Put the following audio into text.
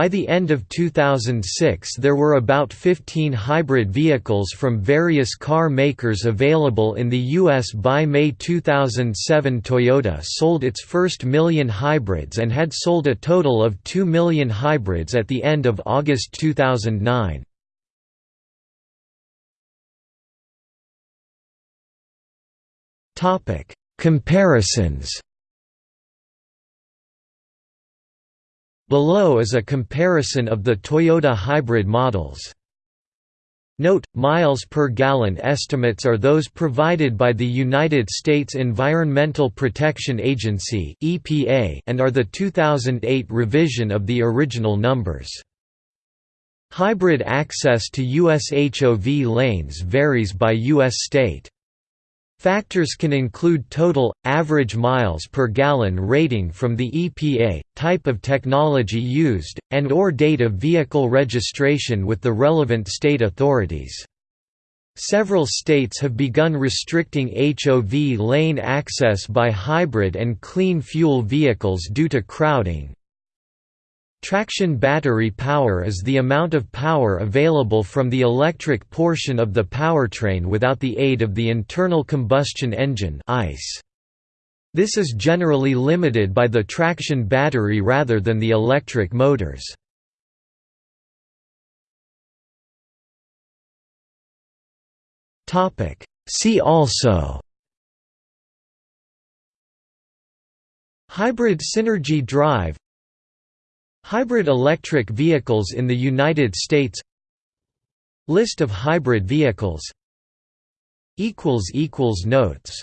By the end of 2006 there were about 15 hybrid vehicles from various car makers available in the U.S. By May 2007 Toyota sold its first million hybrids and had sold a total of 2 million hybrids at the end of August 2009. Comparisons Below is a comparison of the Toyota hybrid models. Note, miles per gallon estimates are those provided by the United States Environmental Protection Agency and are the 2008 revision of the original numbers. Hybrid access to U.S. HOV lanes varies by U.S. state. Factors can include total, average miles per gallon rating from the EPA, type of technology used, and or date of vehicle registration with the relevant state authorities. Several states have begun restricting HOV lane access by hybrid and clean fuel vehicles due to crowding, Traction battery power is the amount of power available from the electric portion of the powertrain without the aid of the internal combustion engine. This is generally limited by the traction battery rather than the electric motors. See also Hybrid Synergy Drive Hybrid electric vehicles in the United States List of hybrid vehicles Notes